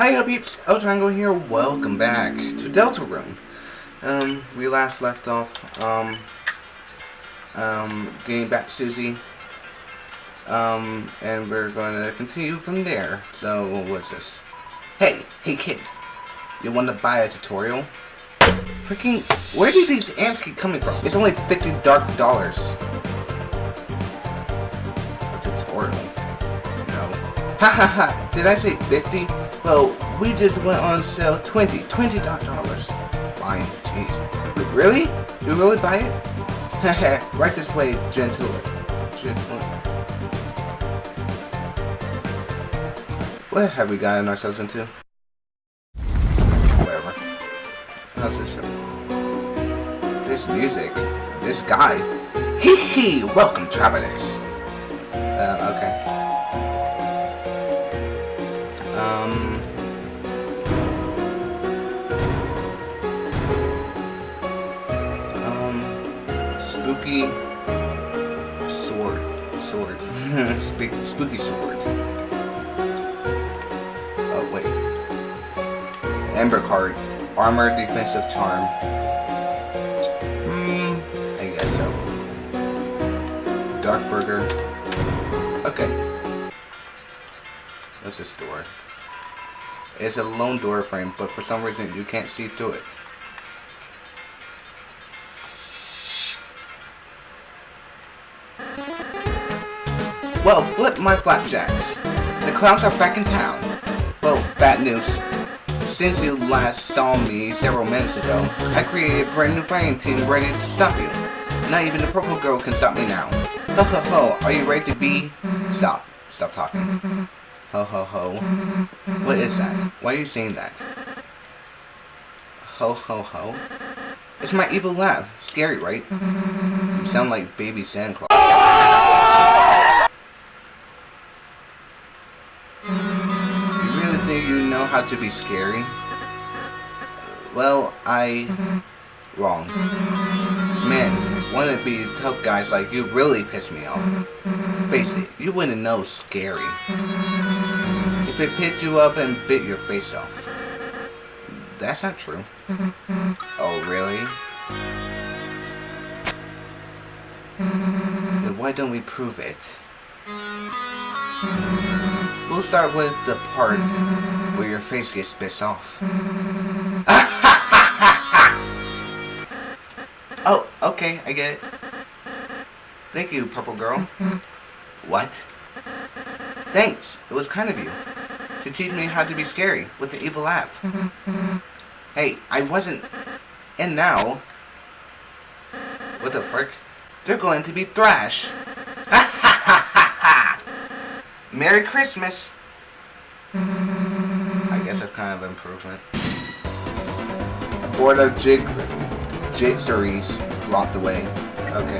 Hi up peeps, El Triangle here, welcome back to Deltarune. Um, we last left off, um, um, getting back Susie. Um, and we're going to continue from there. So, what's this? Hey, hey kid, you want to buy a tutorial? Freaking, where do these ants keep coming from? It's only 50 dark dollars. Ha ha ha, did I say 50? Well, we just went on sale 20, 20 dollars. Fine, jeez. Wait, really? Do you really buy it? Haha, right this way, gentle. Gentle. What have we gotten ourselves into? Whatever. How's this show? This music. This guy. Hee hee! Welcome, travelers! Uh, okay. Spooky... Sword. Sword. Spook spooky sword. Oh, wait. Amber card. Armor, defensive charm. Hmm, I guess so. Dark burger. Okay. What's this door? It's a lone door frame, but for some reason you can't see through it. Well, flip my flapjacks. The clowns are back in town. Well, bad news. Since you last saw me several minutes ago, I created a brand new fighting team ready to stop you. Not even the purple girl can stop me now. Ho ho ho, are you ready to be? Stop. Stop talking. Ho ho ho. What is that? Why are you saying that? Ho ho ho. It's my evil laugh. Scary, right? You sound like baby Santa Claus. You you know how to be scary? Well, I... Wrong. Man, wannabe tough guys like you really piss me off. Face it, you wouldn't know scary. If it picked you up and bit your face off. That's not true. Oh, really? Then why don't we prove it? We'll start with the part where your face gets bit off. oh, okay, I get it. Thank you, purple girl. What? Thanks, it was kind of you. To teach me how to be scary with an evil laugh. Hey, I wasn't... And now... What the frick? They're going to be thrash. Merry Christmas! I guess that's kind of an improvement. Board of jig... jigsaries blocked away. Okay.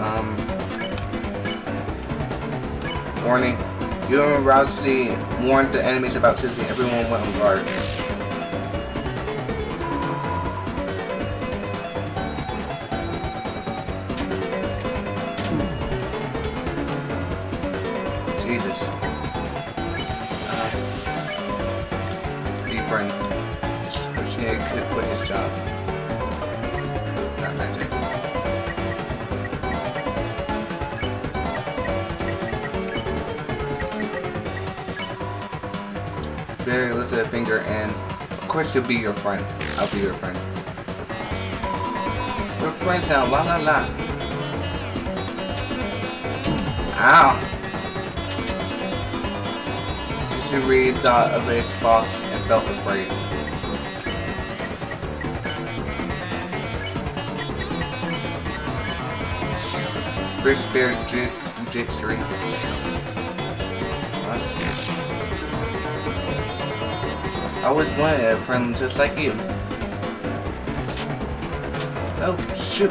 Um... Warning. You and Ralsei warned the enemies about Susie. Everyone went on guard. Friend. Which he could quit his job. Not magic. Barry lifted a finger and of course he'll be your friend. I'll be your friend. We're friends now, la la la. Ow. She read thought of his and felt afraid. Kris Bear. What? I always wanted a friend just like you. Oh, shoot.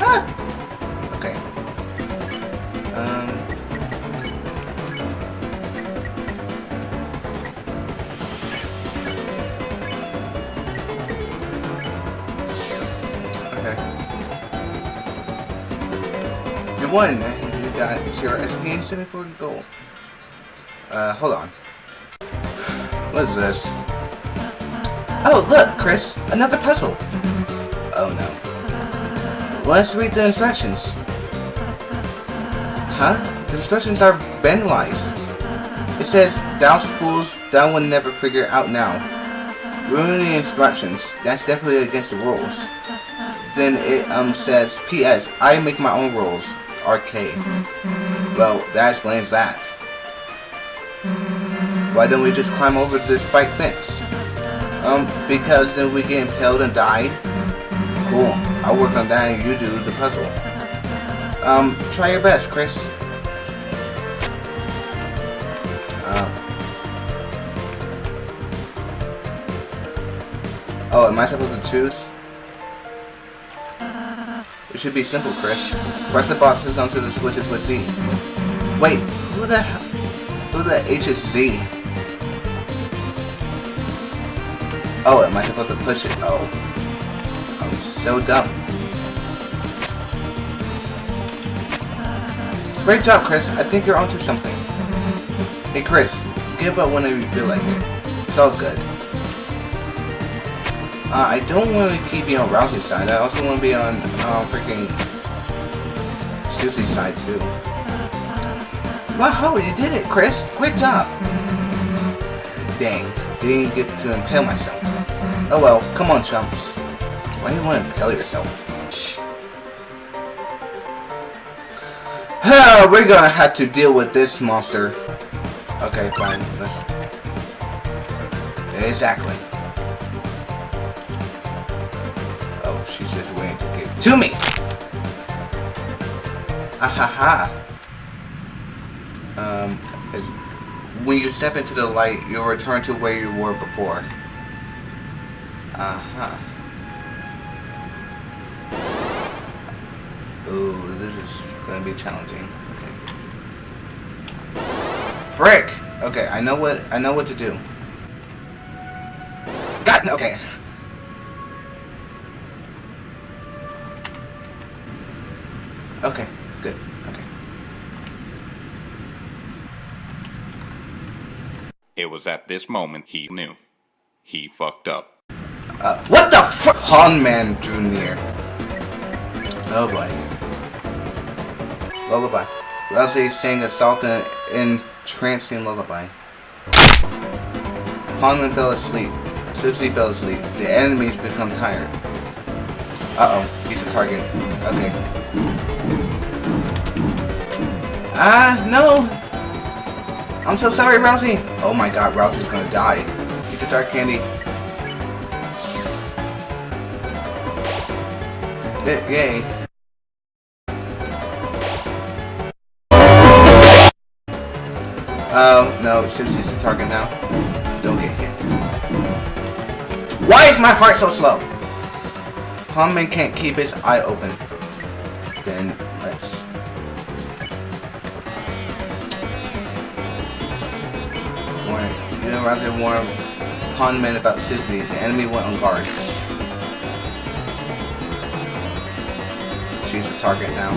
Ah! You won! You got SP and 74 gold. Uh, hold on. What is this? Oh, look, Kris, another puzzle. Oh no. Let's read the instructions. Huh? The instructions are vandalized. It says, Douse fools, thou will never figure out now. Ruining instructions. That's definitely against the rules. Then it um says, P.S. I make my own rules. Arcade. Well, that explains that. Why don't we just climb over this spike fence? Um, because then we get impaled and die? Cool. I'll work on that and you do the puzzle. Um, try your best, Kris. Uh, oh, am I supposed to choose? It should be simple, Kris. Press the boxes onto the switches with Z. Wait, who the? Who the H is Z? Oh, am I supposed to push it? Oh. I'm so dumb. Great job, Kris. I think you're onto something. Hey, Kris. Give up whenever you feel like it. It's all good. Uh, I don't want to keep you on Ralsei's side. I also want to be on uh, freaking Susie's side, too. Wow, you did it, Kris. Great job. Dang, didn't get to impale myself. Oh well, come on, chumps. Why do you want to impale yourself? We're gonna have to deal with this monster. Okay, fine. Let's... Exactly. She's just waiting to get to me. Ahaha. Um, when you step into the light, you'll return to where you were before. Uh-huh. Ooh, this is gonna be challenging. Okay. Frick! Okay, I know what I know what to do. Got. Okay, was at this moment he knew. He fucked up. Uh, what the fuck? Ponman drew. Oh boy. Lullaby. Leslie sang a soft and entrancing lullaby. Ponman fell asleep. Susie fell asleep. The enemies become tired. Uh-oh. He's a target. Okay. Ah, no! I'm so sorry, Ralsei! Oh my god, Ralsei's gonna die. Get the dark candy. Yay. Oh, no, Susie's the target now. Don't get hit. Why is my heart so slow? Ponman can't keep his eye open. Then, rather warn Ponman about Susie, the enemy went on guard. She's the target now.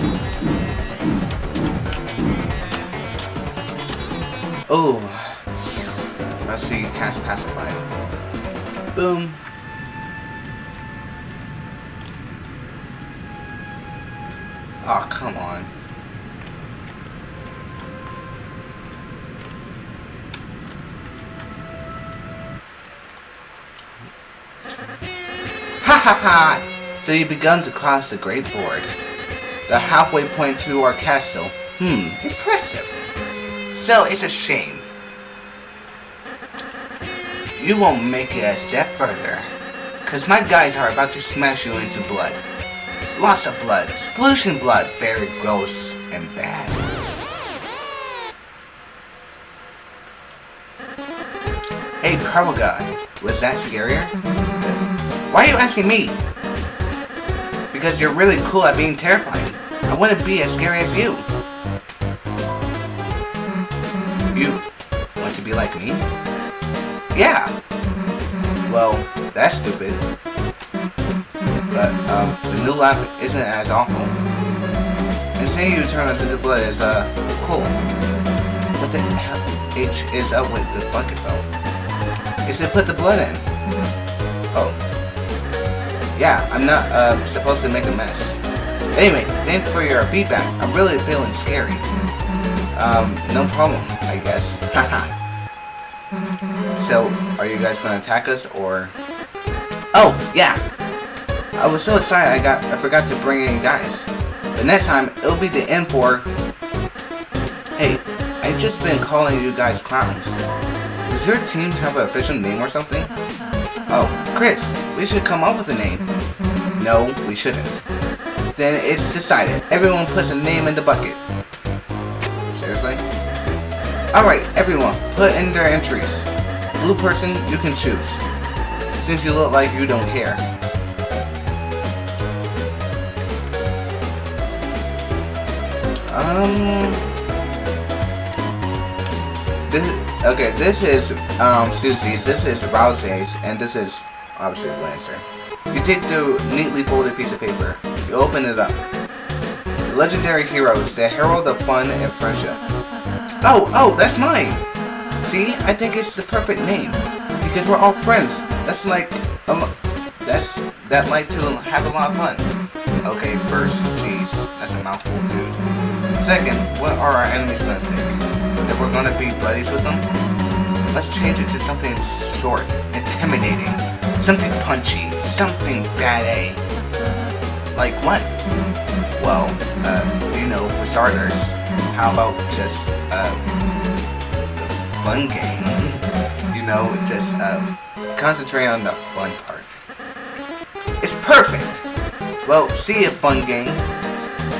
Oh. Let's see, cast Pacify. Boom. So you've begun to cross the Great Board. The halfway point to our castle. Hmm, impressive. So it's a shame. You won't make it a step further. Cause my guys are about to smash you into blood. Lots of blood. Solution blood. Very gross and bad. Hey, Purple Guy. Was that scarier? Why are you asking me? Because you're really cool at being terrifying. I wouldn't be as scary as you. You want to be like me? Yeah. Well, that's stupid. But, um, the new lap isn't as awful. And seeing you turn into blood is, uh, cool. What the hell H is up with the bucket though? is to put the blood in. Oh. Yeah, I'm not uh, supposed to make a mess. Anyway, thanks for your feedback. I'm really feeling scary. Um, no problem, I guess. Haha. so, are you guys gonna attack us, or... Oh, yeah! I was so excited I got I forgot to bring any guys. But next time, it'll be the end for... Hey, I've just been calling you guys clowns. Does your team have an official name or something? Oh, Kris, we should come up with a name. No, we shouldn't. Then it's decided. Everyone puts a name in the bucket. Seriously? Alright, everyone, put in their entries. Blue person, you can choose. Since you look like you don't care. Um... okay, this is um, Susie's, this is Ralsei's, and this is obviously Lancer. You take the neatly folded piece of paper. You open it up. Legendary heroes, the herald of fun and friendship. Oh, oh, that's mine! See, I think it's the perfect name. Because we're all friends. That's like, um, that's, that like to have a lot of fun. Okay, first, jeez, that's a mouthful, dude. Second, what are our enemies gonna think? That we're gonna be buddies with them? Let's change it to something short, intimidating, something punchy, something bad A. Like what? Well, uh, you know, for starters, how about just, uh, fun game? You know, just, uh, concentrate on the fun part. It's perfect! Well, see you, fun game.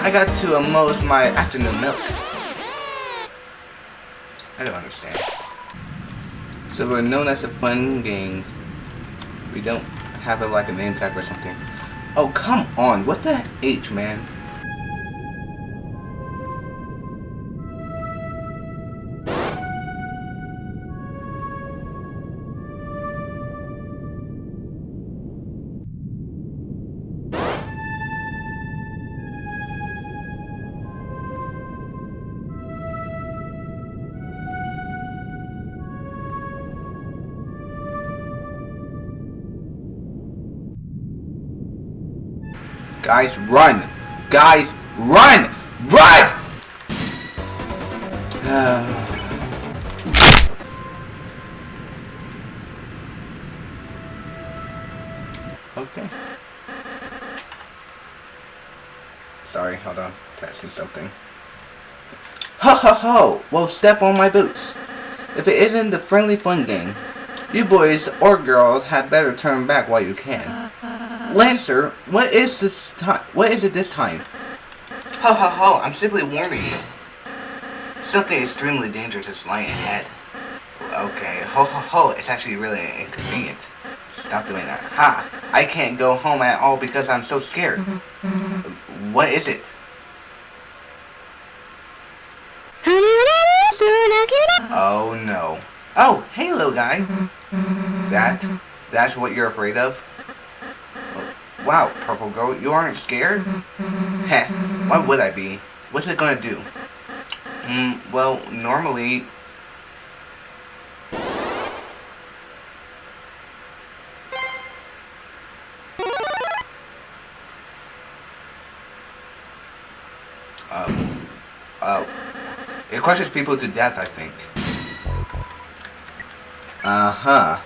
I got to uh, my afternoon milk. I don't understand. So we're known as a fun gang. We don't have it like a name tag or something. Oh, come on. What the H, man? Guys, run! Guys, run! Run! okay. Sorry, hold on. Testing something. Ho ho ho! Well, step on my boots. If it isn't the friendly fun gang, you boys or girls had better turn back while you can. Lancer, what is this time? What is it this time? Ho ho ho! I'm simply warning you. Something extremely dangerous is lying ahead. Okay, ho ho ho! It's actually really inconvenient. Stop doing that. Ha! I can't go home at all because I'm so scared. Mm-hmm, mm-hmm. What is it? Oh no. Oh, hey little guy. Mm-hmm, that, that's what you're afraid of? Wow, Purple Girl, you aren't scared? Heh, why would I be? What's it gonna do? Hmm, well, normally... Uh, uh, it crushes people to death, I think. Uh-huh.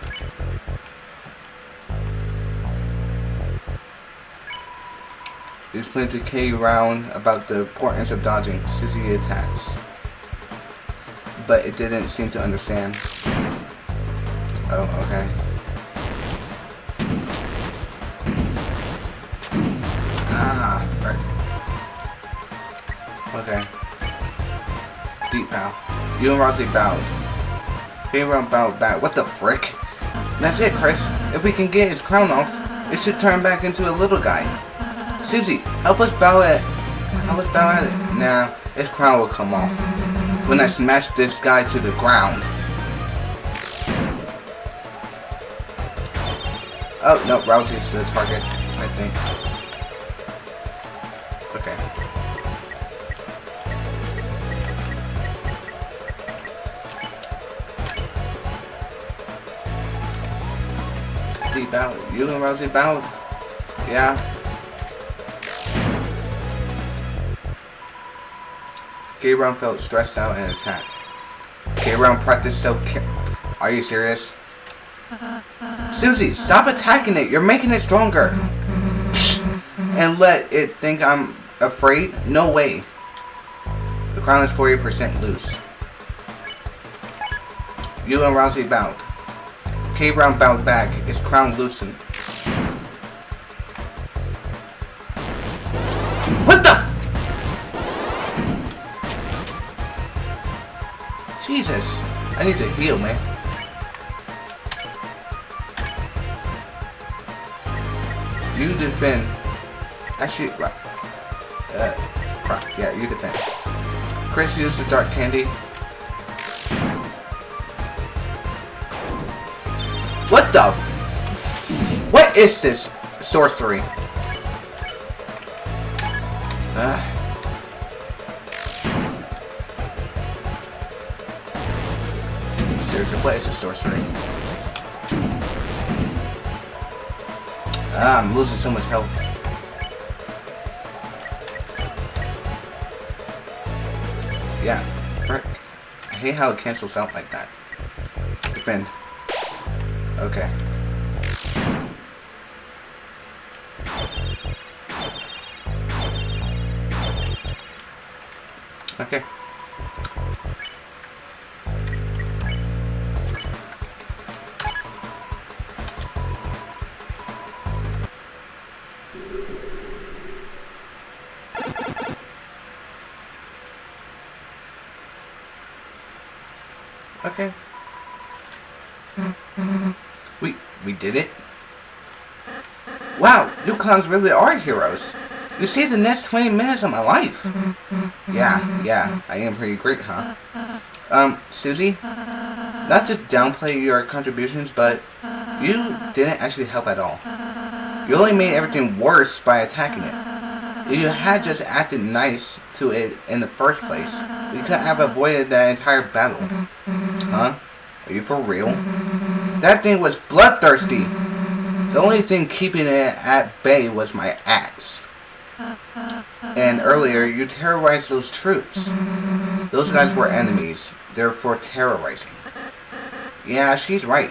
He explained to K Round about the importance of dodging Susie attacks. But it didn't seem to understand. Oh, okay. Ah, right. Okay. Deep bow. You and Ralsei bowed. K Round bowed back. What the frick? That's it, Kris. If we can get his crown off, it should turn back into a little guy. Susie, help us bow at help us bow at it. Nah, his crown will come off. When I smash this guy to the ground. Oh no, Ralsei's the target, I think. Okay. bowed. You and Ralsei bowed. Yeah. Gabriel felt stressed out and attacked. Gabriel practiced self-care. Are you serious? Susie, stop attacking it. You're making it stronger. And let it think I'm afraid? No way. The crown is 40% loose. You and Ralsei bowed. K. Round bowed back, his crown loosened. Jesus, I need to heal, man. You defend. Actually. Uh, crap. Yeah, you defend. Kris used the dark candy. What the? What is this sorcery? Uh. Seriously, what is this sorcery? Ah, I'm losing so much health. Yeah, frick. I hate how it cancels out like that. Defend. Okay. Okay. Okay. We we did it. Wow, you clowns really are heroes. You saved the next 20 minutes of my life. Yeah, yeah, I am pretty great, huh? Um, Susie, not to downplay your contributions, but you didn't actually help at all. You only made everything worse by attacking it. If you had just acted nice to it in the first place, we could have avoided that entire battle. Huh? Are you for real? That thing was bloodthirsty. The only thing keeping it at bay was my axe. And earlier, you terrorized those troops. Those guys were enemies, therefore terrorizing. Yeah, she's right.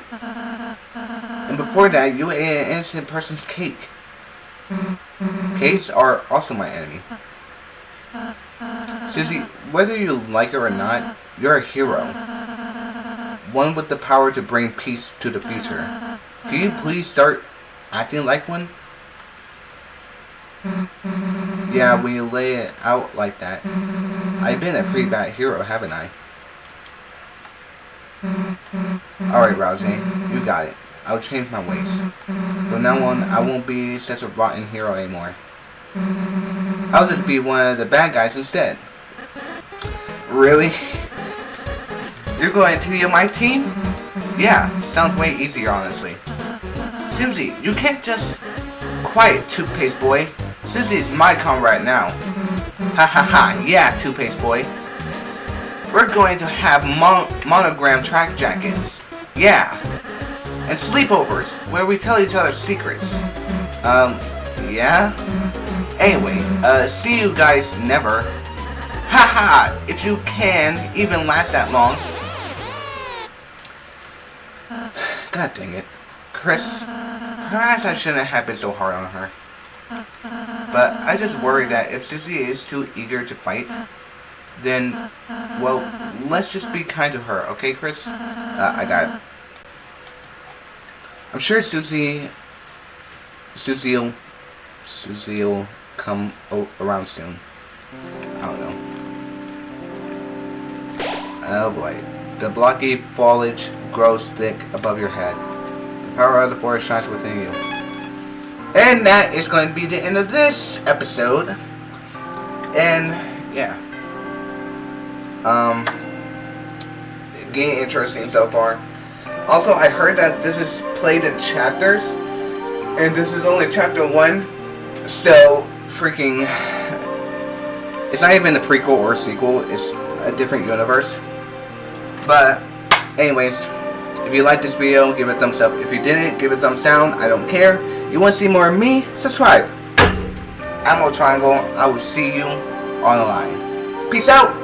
And before that, you ate an innocent person's cake. Cakes are also my enemy. Susie, whether you like her or not, you're a hero. One with the power to bring peace to the future. Can you please start acting like one? Yeah, when you lay it out like that. I've been a pretty bad hero, haven't I? Alright, Ralsei, you got it. I'll change my ways. From now on, I won't be such a rotten hero anymore. I'll just be one of the bad guys instead. Really? You're going to be on my team? Yeah, sounds way easier, honestly. Susie, you can't just... Quiet, toothpaste boy. Susie's my comrade now. Ha ha ha, yeah, toothpaste boy. We're going to have mon monogram track jackets. Yeah. And sleepovers, where we tell each other secrets. Um, yeah? Anyway, uh, see you guys never. Haha, ha, if you can even last that long. God dang it. Kris, perhaps I shouldn't have been so hard on her. But I just worry that if Susie is too eager to fight, then, well, let's just be kind to her, okay, Kris? Uh, I got it. I'm sure Susie, Susie'll, Susie'll come around soon. I don't know. Oh boy. The blocky foliage grows thick above your head. The power of the forest shines within you. And that is going to be the end of this episode. And, yeah. Um, getting interesting so far. Also, I heard that this is played in chapters. And this is only chapter one. So, freaking... It's not even a prequel or a sequel. It's a different universe. But, anyways, if you like this video, give it a thumbs up. If you didn't, give it a thumbs down. I don't care. You want to see more of me? Subscribe. Ammo Triangle. I will see you on the line. Peace out.